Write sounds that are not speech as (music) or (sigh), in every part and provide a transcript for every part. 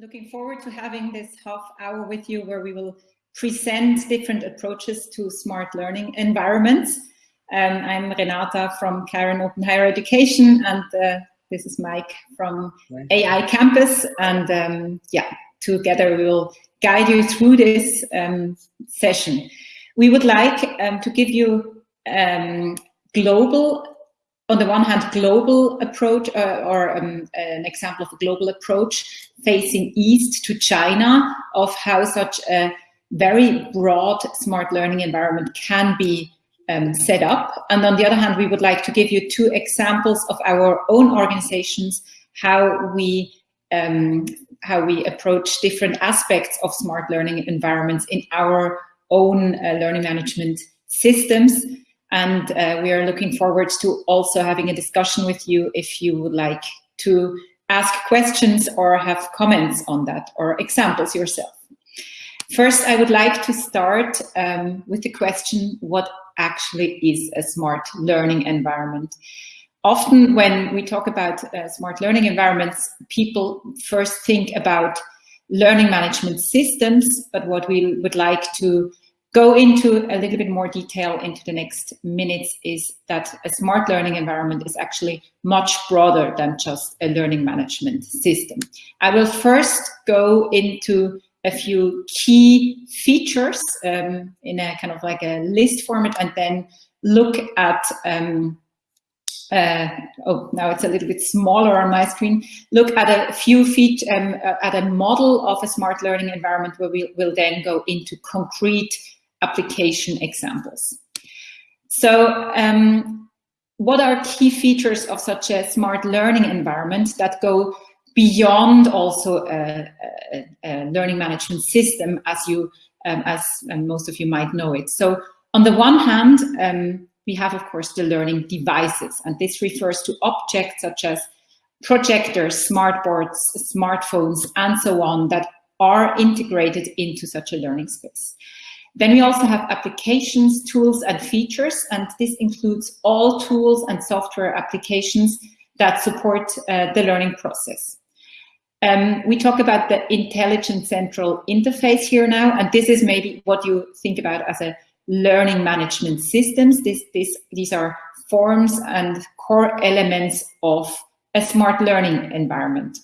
looking forward to having this half hour with you where we will present different approaches to smart learning environments. Um, I'm Renata from Kiron Open Higher Education and uh, this is Mike from AI Campus. And um, yeah, together we will guide you through this um, session. We would like um, to give you um, global on the one hand, global approach uh, or um, an example of a global approach facing east to China of how such a very broad smart learning environment can be um, set up. And on the other hand, we would like to give you two examples of our own organizations, how we um, how we approach different aspects of smart learning environments in our own uh, learning management systems. And uh, we are looking forward to also having a discussion with you if you would like to ask questions or have comments on that or examples yourself. First, I would like to start um, with the question, what actually is a smart learning environment? Often when we talk about uh, smart learning environments, people first think about learning management systems, but what we would like to go into a little bit more detail into the next minutes is that a smart learning environment is actually much broader than just a learning management system. I will first go into a few key features um, in a kind of like a list format and then look at um, uh, oh, now it's a little bit smaller on my screen. Look at a few feet, um, at a model of a smart learning environment where we will then go into concrete application examples. So um, what are key features of such a smart learning environment that go beyond also a, a, a learning management system as you um, as most of you might know it. So on the one hand, um, we have, of course, the learning devices, and this refers to objects such as projectors, smartboards, smartphones, and so on that are integrated into such a learning space. Then we also have applications, tools, and features, and this includes all tools and software applications that support uh, the learning process. Um, we talk about the intelligent central interface here now, and this is maybe what you think about as a learning management systems. This, this, these are forms and core elements of a smart learning environment.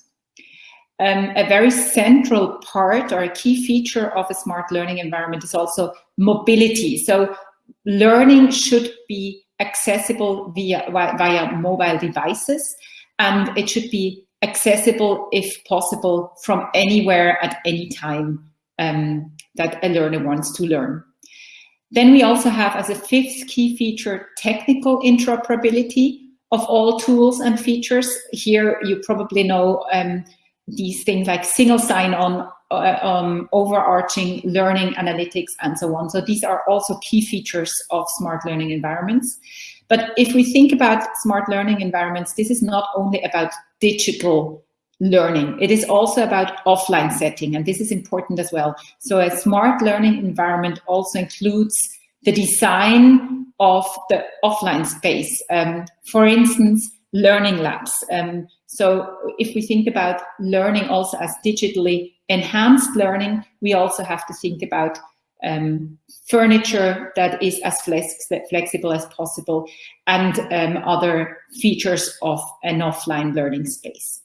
Um, a very central part or a key feature of a smart learning environment is also mobility. So learning should be accessible via, via mobile devices and it should be accessible if possible from anywhere at any time um, that a learner wants to learn. Then we also have as a fifth key feature, technical interoperability of all tools and features. Here you probably know um, these things like single sign-on, uh, um, overarching learning analytics, and so on. So these are also key features of smart learning environments. But if we think about smart learning environments, this is not only about digital learning. It is also about offline setting, and this is important as well. So a smart learning environment also includes the design of the offline space. Um, for instance, learning labs. Um, so if we think about learning also as digitally enhanced learning, we also have to think about um, furniture that is as flex flexible as possible and um, other features of an offline learning space.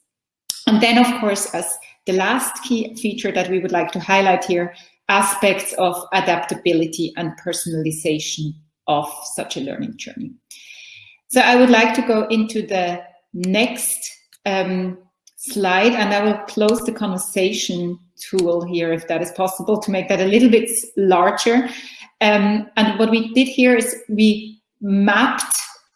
And then, of course, as the last key feature that we would like to highlight here, aspects of adaptability and personalization of such a learning journey. So I would like to go into the next um, slide and I will close the conversation tool here if that is possible to make that a little bit larger. Um, and what we did here is we mapped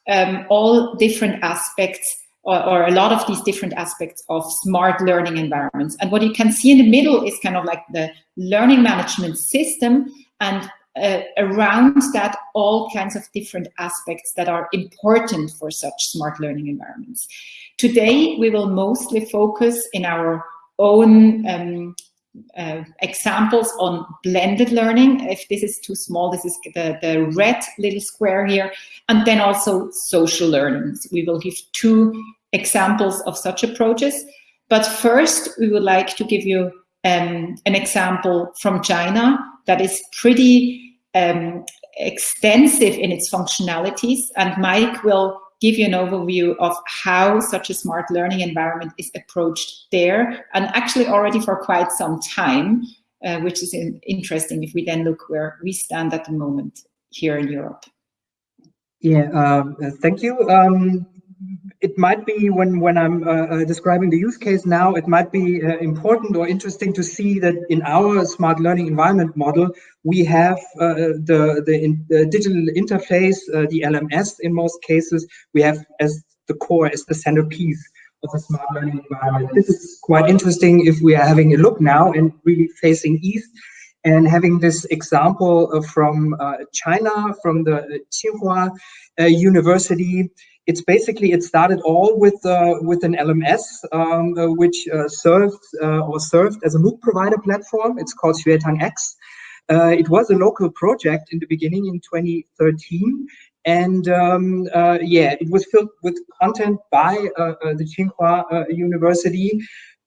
um, all different aspects or, or, a lot of these different aspects of smart learning environments. And what you can see in the middle is kind of like the learning management system and uh, around that all kinds of different aspects that are important for such smart learning environments. Today, we will mostly focus in our own um, uh, examples on blended learning. If this is too small, this is the, the red little square here. And then also social learning. We will give two examples of such approaches. But first, we would like to give you um, an example from China that is pretty um, extensive in its functionalities. And Mike will give you an overview of how such a smart learning environment is approached there and actually already for quite some time, uh, which is interesting if we then look where we stand at the moment here in Europe. Yeah, um, thank you. Um, it might be when when I'm uh, uh, describing the use case now, it might be uh, important or interesting to see that in our smart learning environment model, we have uh, the the, in, the, digital interface, uh, the LMS in most cases, we have as the core, as the centerpiece of a smart learning environment. This is quite interesting if we are having a look now and really facing east and having this example uh, from China, from the Tsinghua University, it's basically it started all with uh, with an LMS um, uh, which uh, served uh, or served as a MOOC provider platform. It's called Xuetang X. Uh, it was a local project in the beginning in 2013, and um, uh, yeah, it was filled with content by the Tsinghua University.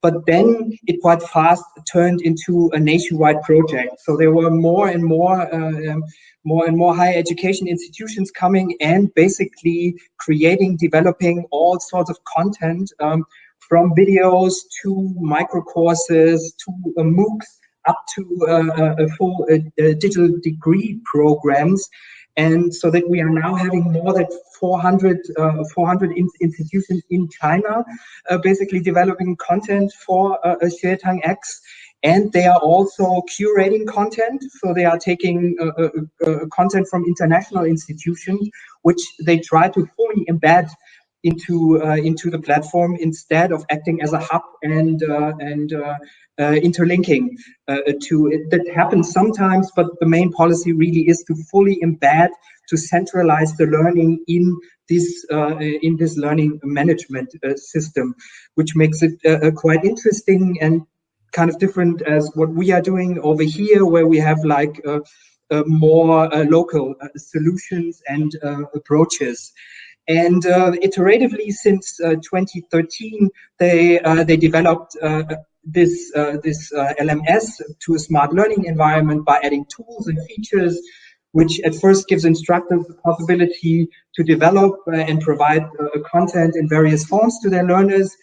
But then it quite fast turned into a nationwide project. So there were more and more um, more and more higher education institutions coming and basically creating, developing all sorts of content um, from videos to micro courses to uh, MOOCs up to uh, a full uh, digital degree programs. And so that we are now having more than 400, uh, 400 in institutions in China, uh, basically developing content for uh, Xuetang X and they are also curating content. So they are taking uh, uh, uh, content from international institutions, which they try to fully embed into uh, into the platform instead of acting as a hub and uh, and uh, interlinking to it. That happens sometimes, but the main policy really is to fully embed, to centralize the learning in this in this learning management system, which makes it quite interesting and kind of different as what we are doing over here, where we have like uh, uh, more uh, local uh, solutions and uh, approaches. And uh, iteratively since 2013, they they developed this this LMS to a smart learning environment by adding tools and features which at first gives instructors the possibility to develop uh, and provide uh, content in various forms to their learners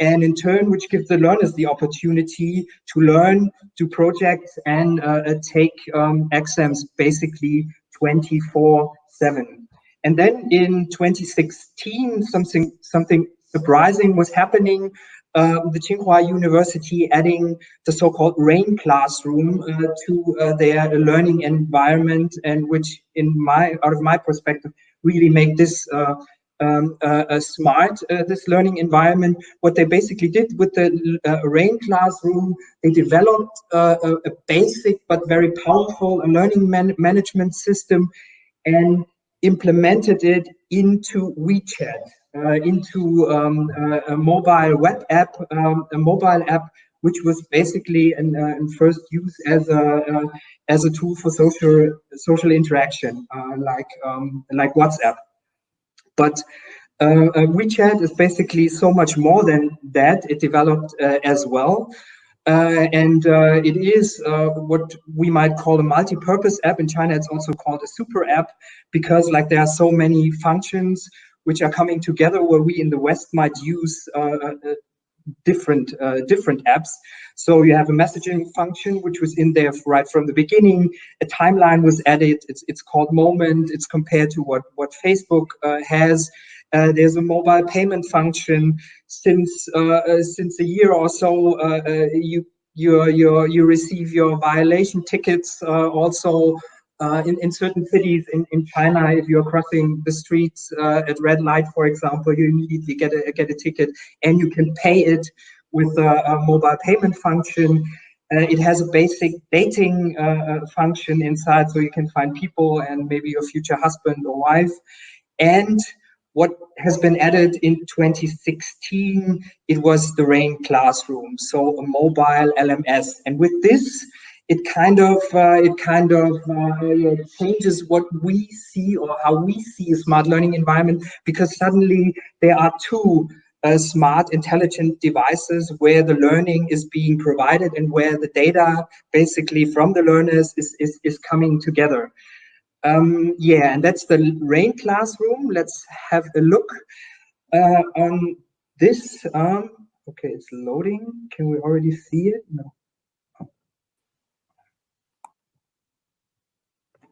and in turn, which gives the learners the opportunity to learn, do projects, and uh, uh take um, exams basically 24 7. And then in 2016, something, something surprising was happening. Uh, the Tsinghua University adding the so-called RAIN classroom uh, to uh, their learning environment, and which, in my out of my perspective, really make this uh, um, uh, smart, uh, this learning environment. What they basically did with the uh, RAIN classroom, they developed a, a, basic but very powerful learning man management system and implemented it into WeChat, uh, into um, a mobile web app, um, a mobile app which was basically in, uh, in first use as a uh, as a tool for social social interaction, uh, like um, like WhatsApp. But uh, uh, WeChat is basically so much more than that. It developed uh, as well. Uh, and uh, it is uh, what we might call a multi-purpose app. In China, it's also called a super app because like there are so many functions which are coming together where we in the West might use different different apps. So you have a messaging function, which was in there right from the beginning. A timeline was added. It's, it's called Moment. It's compared to what, what Facebook uh, has. Uh, there's a mobile payment function. Since uh, uh since a year or so, uh, you you you you receive your violation tickets also in, in certain cities in, in China, if you're crossing the streets at red light, for example, you immediately get a, get a ticket and you can pay it with a, a mobile payment function. Uh, it has a basic dating uh, function inside, so you can find people and maybe your future husband or wife. And what has been added in 2016, it was the RAIN classroom, so a mobile LMS. And with this, it kind of uh, it kind of uh, changes what we see or how we see a smart learning environment because suddenly there are two uh, smart, intelligent devices where the learning is being provided and where the data basically from the learners is, is, is coming together. Um, yeah, and that's the RAIN classroom. Let's have a look uh, on this. Um, okay, it's loading. Can we already see it? No.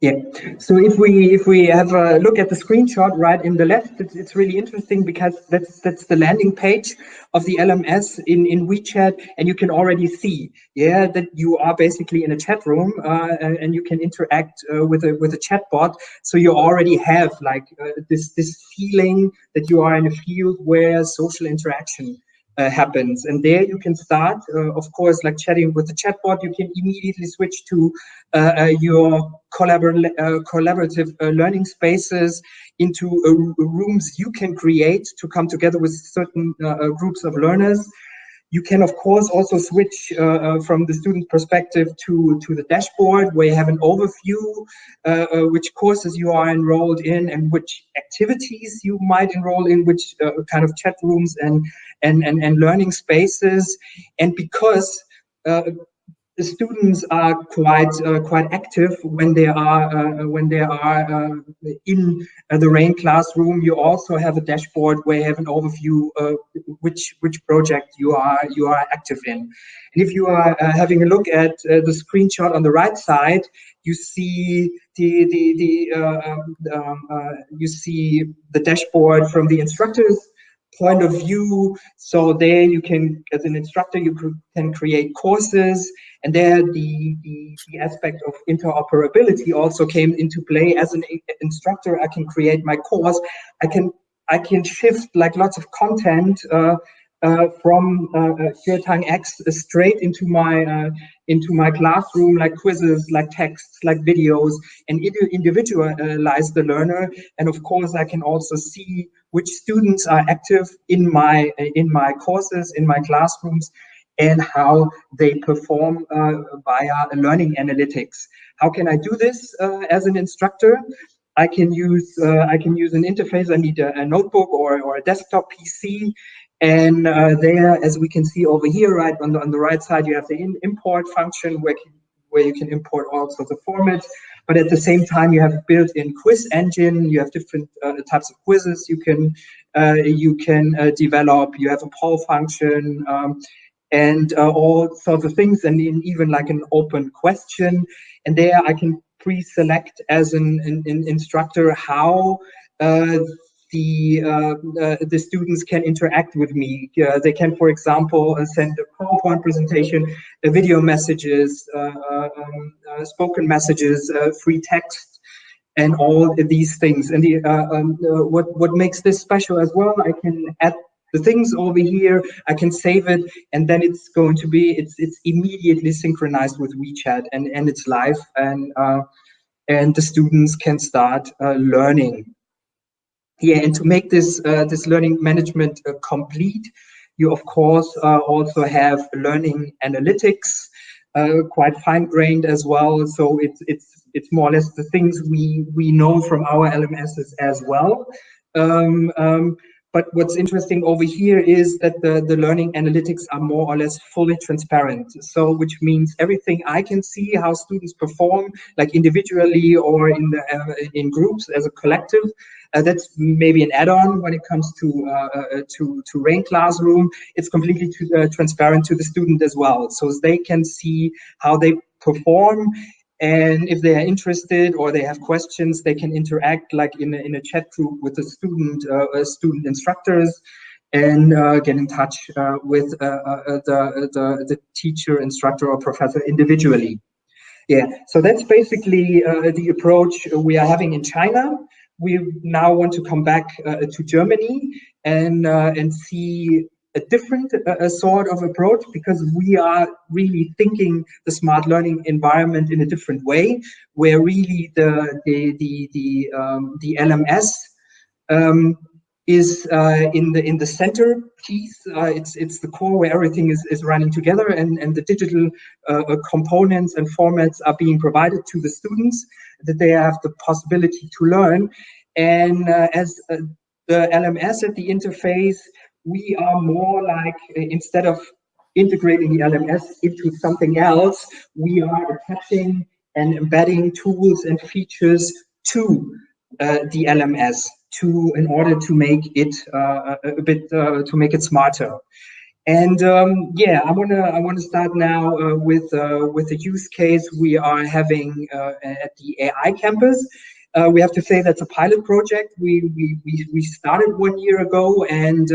Yeah. So if we if we have a look at the screenshot right in the left, it's, it's really interesting because that's that's the landing page of the LMS in in WeChat, and you can already see, yeah, that you are basically in a chat room uh, and you can interact uh, with a with a chatbot. So you already have like uh, this this feeling that you are in a field where social interaction uh, happens. And there you can start, uh, of course, like chatting with the chatbot, you can immediately switch to uh, uh your collabor uh, collaborative uh, learning spaces into rooms you can create to come together with certain groups of learners. You can, of course, also switch uh, uh, from the student perspective to, to the dashboard where you have an overview, uh, uh which courses you are enrolled in and which activities you might enroll in, which uh, kind of chat rooms and, and, and, and learning spaces. And because uh, the students are quite uh, quite active when they are uh, when they are uh, in uh, the RAIN classroom. You also have a dashboard where you have an overview of which which project you are you are active in. And if you are uh, having a look at uh, the screenshot on the right side, you see the the the um, you see the dashboard from the instructors point of view. So there you can, as an instructor, you can create courses and there the, the, the, aspect of interoperability also came into play. As an instructor, I can create my course. I can I can shift like lots of content uh, uh, from uh, uh X straight into my uh, into my classroom, like quizzes, like texts, like videos, and individualize the learner. And of course, I can also see which students are active in my in my courses, in my classrooms, and how they perform uh, via learning analytics. How can I do this uh, as an instructor? I can use uh, I can use an interface. I need a, a notebook or, or a desktop PC, and uh, there, as we can see over here, right on the on the right side, you have the in import function where where you can import all sorts of formats. But at the same time, you have built-in quiz engine. You have different uh, types of quizzes you can uh, you can develop. You have a poll function. Um, and uh, all sorts of things, and even like an open question. And there I can pre-select as an, an, an, instructor how uh, the uh, uh, the students can interact with me. Uh, they can, for example, uh, send a PowerPoint presentation, uh, video messages, um, spoken messages, free text, and all these things. And the, um, what what makes this special as well, I can add the things over here, I can save it, and then it's going to be, it's it's immediately synchronized with WeChat, and, and it's live, and uh, and the students can start uh, learning. Yeah, and to make this uh, this learning management uh, complete, you of course uh, also have learning analytics, quite fine-grained as well. So it's it's it's more or less the things we we know from our LMSs as well. Um, um, but what's interesting over here is that the, the learning analytics are more or less fully transparent. So which means everything I can see how students perform, like individually or in the uh, in groups as a collective. Uh, that's maybe an add-on when it comes to uh, uh to to RAIN classroom. It's completely to, uh, transparent to the student as well, so they can see how they perform and if they are interested or they have questions, they can interact like in a, in a chat group with the student, uh, uh student instructors and uh, get in touch uh, with uh, uh, the, the, the teacher, instructor or professor individually. Yeah, so that's basically the approach we are having in China. We now want to come back to Germany and, and see a different uh, sort of approach because we are really thinking the smart learning environment in a different way, where really the the the the, um, the LMS um, is uh, in the in the center piece. Uh, it's it's the core where everything is, is running together, and and the digital uh, uh components and formats are being provided to the students that they have the possibility to learn. And uh, as the LMS at the interface we are more like, instead of integrating the LMS into something else, we are attaching and embedding tools and features to uh, the LMS to in order to make it uh, a bit uh, to make it smarter. And um, yeah, I wanna I wanna start now with with a use case we are having at the AI campus. We have to say that's a pilot project. We we we, we started one year ago, and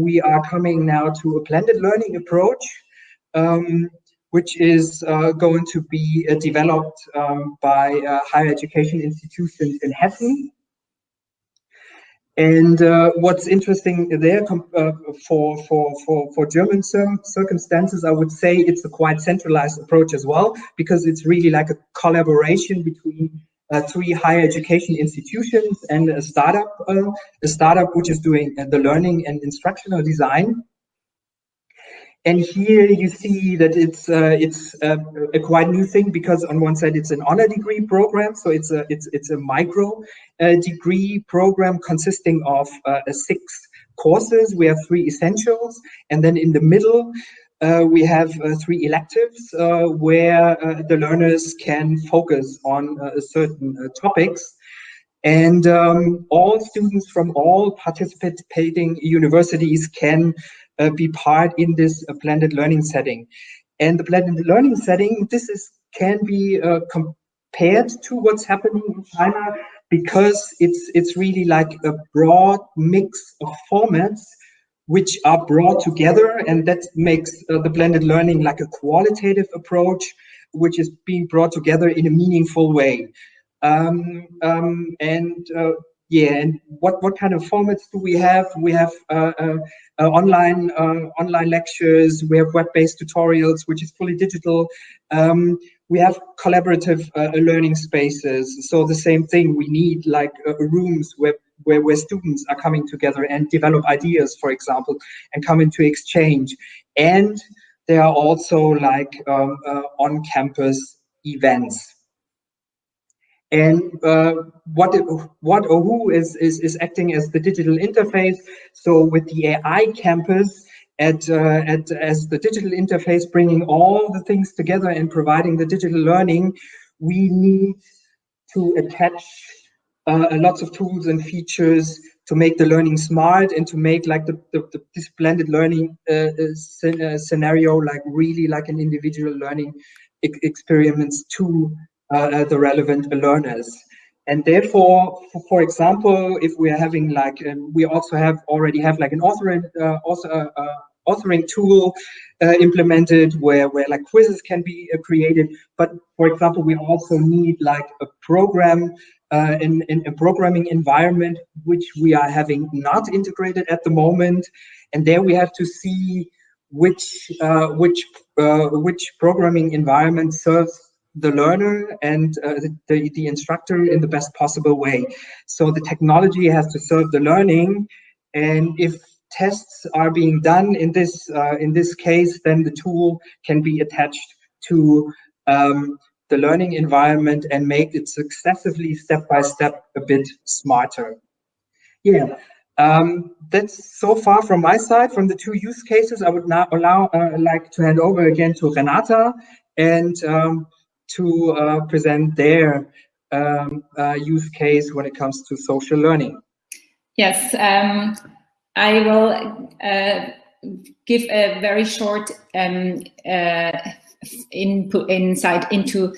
we are coming now to a blended learning approach. Um, which is uh, going to be uh, developed um, by uh, higher education institutions in Hessen. And uh, what's interesting there uh, for, for, for, for German circumstances, I would say it's a quite centralized approach as well, because it's really like a collaboration between uh, three higher education institutions and a startup, a startup which is doing the learning and instructional design. And here you see that it's uh, it's uh, a quite new thing because on one side it's an honor degree program, so it's a it's it's a micro uh, degree program consisting of uh, six courses. We have three essentials, and then in the middle uh, we have uh, three electives where the learners can focus on certain topics. And um, all students from all participating universities can uh, be part in this uh, blended learning setting. And the blended learning setting, this is can be uh, compared to what's happening in China because it's it's really like a broad mix of formats which are brought together and that makes uh, the blended learning like a qualitative approach which is being brought together in a meaningful way. Um, um, and uh, yeah and what what kind of formats do we have? We have uh, uh, uh online uh, online lectures. We have web-based tutorials which is fully digital. Um, we have collaborative learning spaces. So the same thing we need like rooms where, where where students are coming together and develop ideas for example and come into exchange and there are also like um, on campus events and uh, what what or who is, is is acting as the digital interface. So with the AI campus at uh, at as the digital interface, bringing all the things together and providing the digital learning, we need to attach uh, lots of tools and features to make the learning smart and to make like the, the, the this blended learning uh, uh, scenario like really like an individual learning experiments to uh, uh, the relevant learners. And therefore, for, for, example, if we are having like, um, we also have already have like an uh, author, uh, authoring tool uh, implemented where, where like quizzes can be uh, created. But for example, we also need like a program uh, in, in a programming environment, which we are having not integrated at the moment. And there we have to see which, which, which programming environment serves the learner and uh, the, the instructor in the best possible way. So the technology has to serve the learning and if tests are being done in this uh, in this case, then the tool can be attached to um, the learning environment and make it successively step by step a bit smarter. Yeah, um, that's so far from my side. From the two use cases, I would now allow uh, like to hand over again to Renata and um, to uh, present their um, uh, use case when it comes to social learning. Yes, um, I will uh, give a very short um, uh, input insight into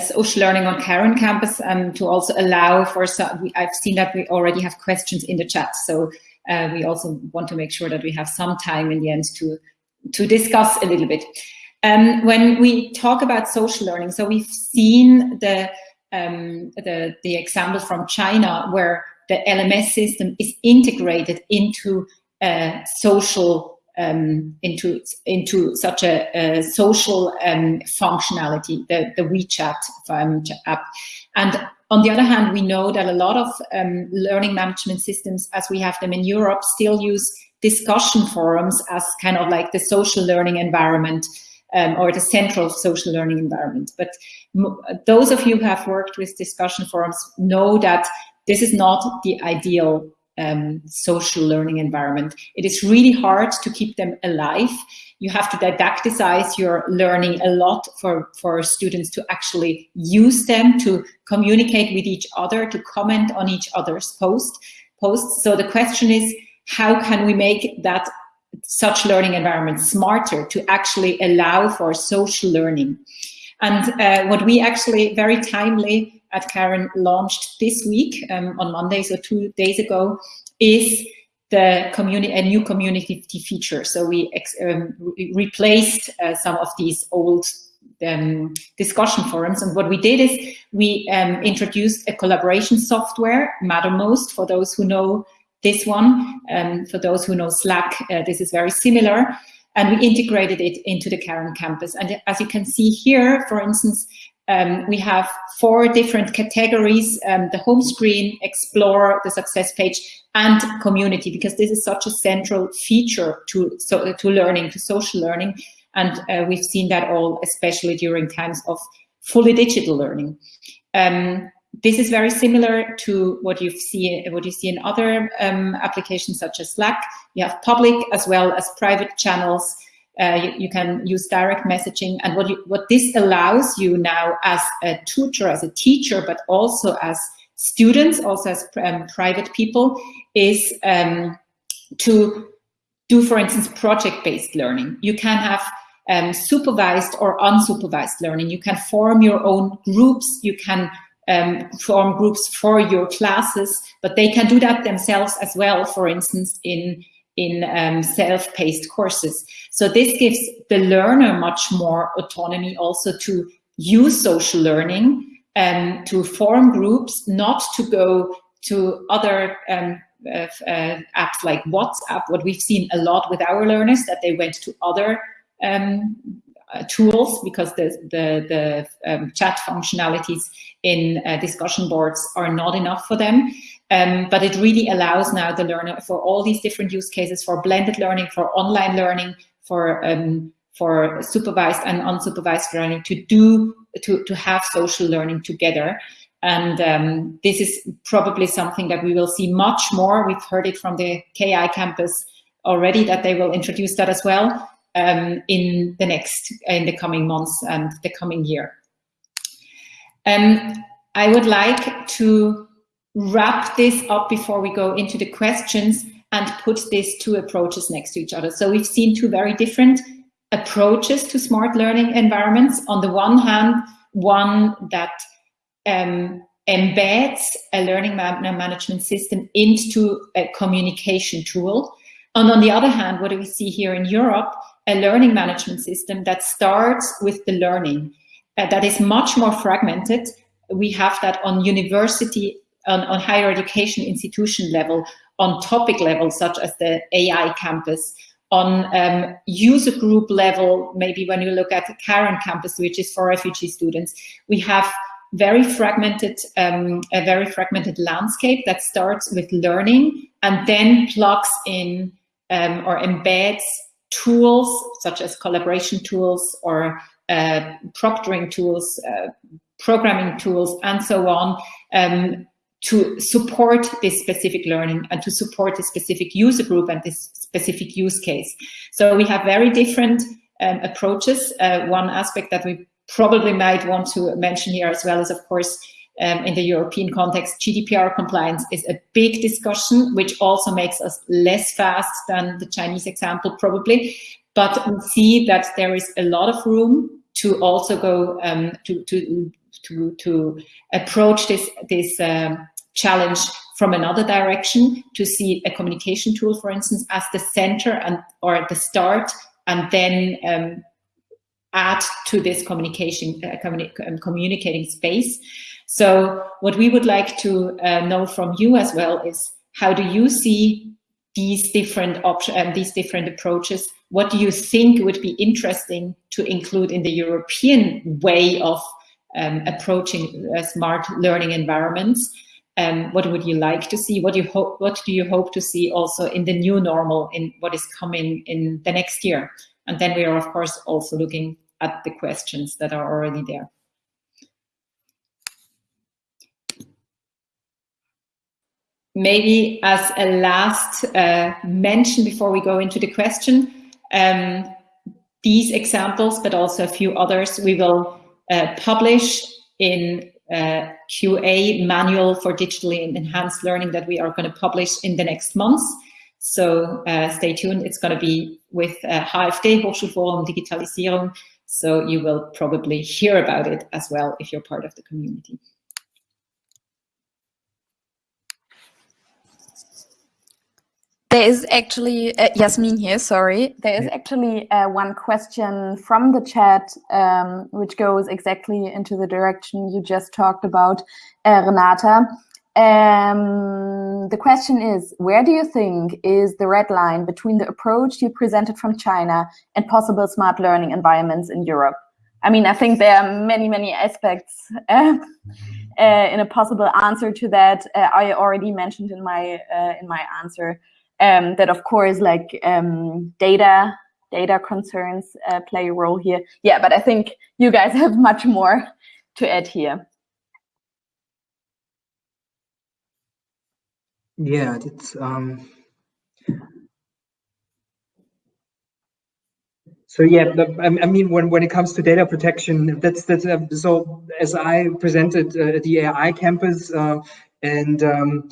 social learning on Kiron campus um, to also allow for some, I've seen that we already have questions in the chat. So uh, we also want to make sure that we have some time in the end to, to discuss a little bit. Um, when we talk about social learning, so we've seen the, um, the, the example from China where the LMS system is integrated into a social um, into into such a, a social um, functionality, the, the WeChat app. And on the other hand, we know that a lot of um, learning management systems, as we have them in Europe, still use discussion forums as kind of like the social learning environment um, or the central social learning environment. But those of you who have worked with discussion forums know that this is not the ideal um, social learning environment. It is really hard to keep them alive. You have to didacticize your learning a lot for, for students to actually use them, to communicate with each other, to comment on each other's post, posts. So the question is, how can we make that such learning environment smarter to actually allow for social learning? And uh, what we actually very timely at Kiron launched this week um, on Monday, so two days ago, is the community a new community feature. So we um, re replaced uh, some of these old um, discussion forums. And what we did is we um, introduced a collaboration software, Mattermost, for those who know this one. Um, for those who know Slack, uh, this is very similar and we integrated it into the Kiron campus. And as you can see here, for instance, um, we have four different categories, um, the home screen, explore, the success page, and community, because this is such a central feature to, so, to learning, to social learning. And uh, we've seen that all, especially during times of fully digital learning. Um, this is very similar to what you see what you see in other um, applications such as Slack. You have public as well as private channels. Uh, you, you, can use direct messaging, and what you, what this allows you now as a tutor, as a teacher, but also as students, also as um, private people, is um, to do, for instance, project-based learning. You can have um, supervised or unsupervised learning. You can form your own groups. You can um, form groups for your classes, but they can do that themselves as well, for instance, in, in um, self-paced courses. So this gives the learner much more autonomy also to use social learning and um, to form groups, not to go to other um, uh, uh, apps like WhatsApp, what we've seen a lot with our learners, that they went to other um, uh, tools because the, the, the um, chat functionalities in uh, discussion boards are not enough for them. Um, but it really allows now the learner for all these different use cases for blended learning, for online learning, for um, for supervised and unsupervised learning to do to to have social learning together. And um, this is probably something that we will see much more. We've heard it from the KI campus already that they will introduce that as well um, in the next, in the coming months and the coming year. Um, I would like to wrap this up before we go into the questions and put these two approaches next to each other. So we've seen two very different approaches to smart learning environments. On the one hand, one that um, embeds a learning management system into a communication tool. And on the other hand, what do we see here in Europe a learning management system that starts with the learning, uh, that is much more fragmented. We have that on university, on, on higher education institution level, on topic level, such as the AI campus, on um, user group level, maybe when you look at the Kiron campus, which is for refugee students, we have very fragmented, um, a very fragmented landscape that starts with learning and then plugs in um, or embeds tools such as collaboration tools or uh, proctoring tools, uh, programming tools, and so on, um, to support this specific learning and to support this specific user group and this specific use case. So we have very different um, approaches. Uh, one aspect that we probably might want to mention here as well is, of course, um, in the European context, GDPR compliance is a big discussion, which also makes us less fast than the Chinese example probably. But we see that there is a lot of room to also go um, to, to, to, to approach this, this um, challenge from another direction, to see a communication tool, for instance, as the center and or the start, and then um, add to this communication uh, communi um, communicating space. So what we would like to uh, know from you as well is how do you see these different options and um, these different approaches? What do you think would be interesting to include in the European way of um, approaching uh, smart learning environments? Um, what would you like to see? What do you hope? What do you hope to see also in the new normal in what is coming in the next year? And then we are of course also looking at the questions that are already there. maybe as a last uh, mention before we go into the question, um, these examples, but also a few others, we will uh, publish in uh, QA manual for digitally enhanced learning that we are going to publish in the next months. So uh, stay tuned. It's going to be with uh, HFD, Hochschulforum Digitalisierung. So you will probably hear about it as well if you're part of the community. There is actually, uh, Yasmin here, sorry. There is actually uh, one question from the chat, um, which goes exactly into the direction you just talked about, uh, Renata. Um, the question is, where do you think is the red line between the approach you presented from China and possible smart learning environments in Europe? I mean, I think there are many, many aspects (laughs) uh, uh, in a possible answer to that. Uh, I already mentioned in my uh, in my answer um, that, of course, like um, data data concerns uh, play a role here. Yeah, but I think you guys (laughs) have much more to add here. Yeah, it's um, so yeah. I mean, when when it comes to data protection, that's that's uh, so. As I presented uh, the AI campus, uh, and um,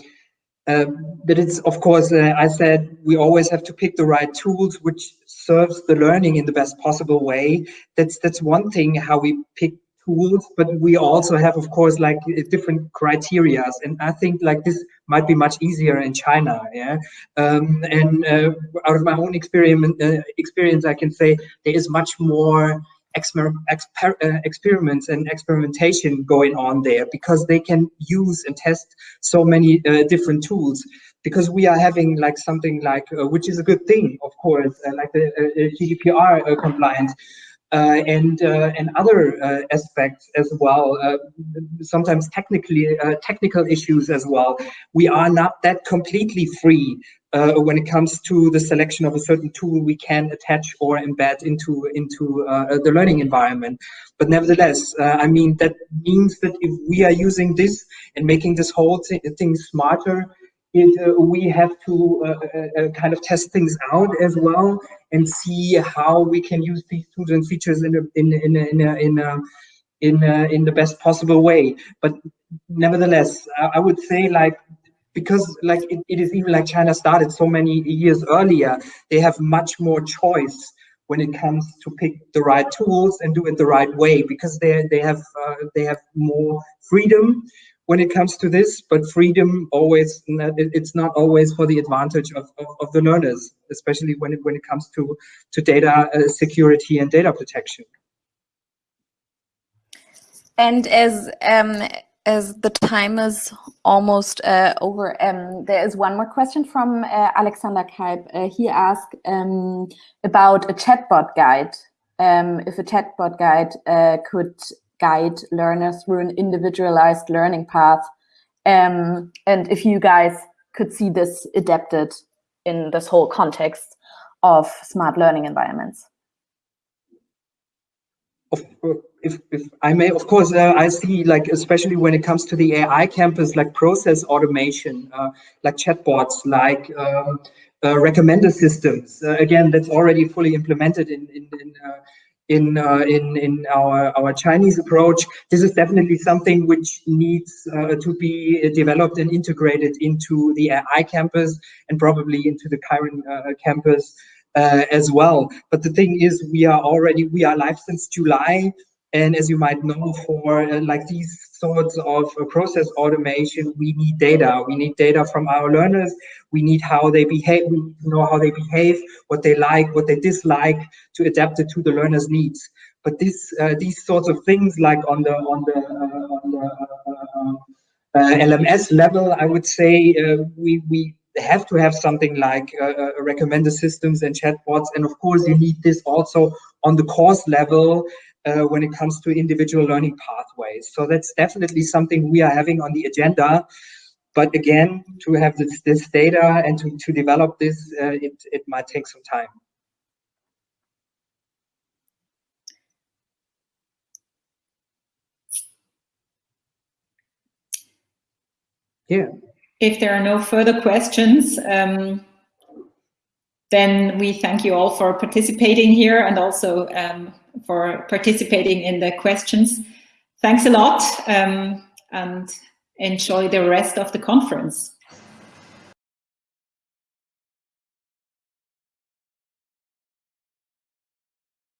uh, but it's of course, uh, I said we always have to pick the right tools which serves the learning in the best possible way. That's that's one thing how we pick tools, but we also have, of course, like different criterias. And I think like this might be much easier in China. Yeah. Um, and uh, out of my own experiment, uh, experience, I can say there is much more exper exper uh, experiments and experimentation going on there because they can use and test so many uh, different tools because we are having like something like uh, which is a good thing of course uh, like the GDPR compliant uh, and uh, and other uh, aspects as well. sometimes technically technical issues as well. We are not that completely free uh, when it comes to the selection of a certain tool we can attach or embed into into uh, the learning environment. But nevertheless, uh, I mean that means that if we are using this and making this whole thing smarter, it, uh, we have to uh, uh, kind of test things out as well and see how we can use these tools and features in a, in in a, in a, in a, in, in the best possible way. But nevertheless, I, I would say like because like it, it is even like China started so many years earlier, they have much more choice when it comes to pick the right tools and do it the right way because they they have uh, they have more freedom when it comes to this, but freedom always, it's not always for the advantage of, of, of the learners, especially when it, when it comes to, to data uh, security and data protection. And as um, as the time is almost uh, over, um, there is one more question from uh, Alexander Kaib. Uh, he asked um, about a chatbot guide. Um, if a chatbot guide uh, could guide learners through an individualized learning path. Um, and if you guys could see this adapted in this whole context of smart learning environments. If, if I may, of course, uh, I see like, especially when it comes to the AI campus, like process automation, uh, like chatbots, like um, uh, recommender systems. Uh, again, that's already fully implemented in, in, in uh, in uh, in in our our Chinese approach. This is definitely something which needs uh, to be developed and integrated into the AI campus and probably into the Kiron uh, campus uh, as well. But the thing is, we are already we are live since July. And as you might know, for uh, like these sorts of uh, process automation, we need data. We need data from our learners. We need how they behave. We know how they behave, what they like, what they dislike, to adapt it to the learner's needs. But this, uh, these sorts of things, like on the on the uh, on the uh, uh, LMS level, I would say we we have to have something like recommender systems and chatbots, and of course you need this also on the course level uh, when it comes to individual learning pathways. So that's definitely something we are having on the agenda. But again, to have this, this data and to, to develop this, uh, it, it might take some time. Yeah. If there are no further questions, um, then we thank you all for participating here and also um, for participating in the questions. Thanks a lot um, and enjoy the rest of the conference.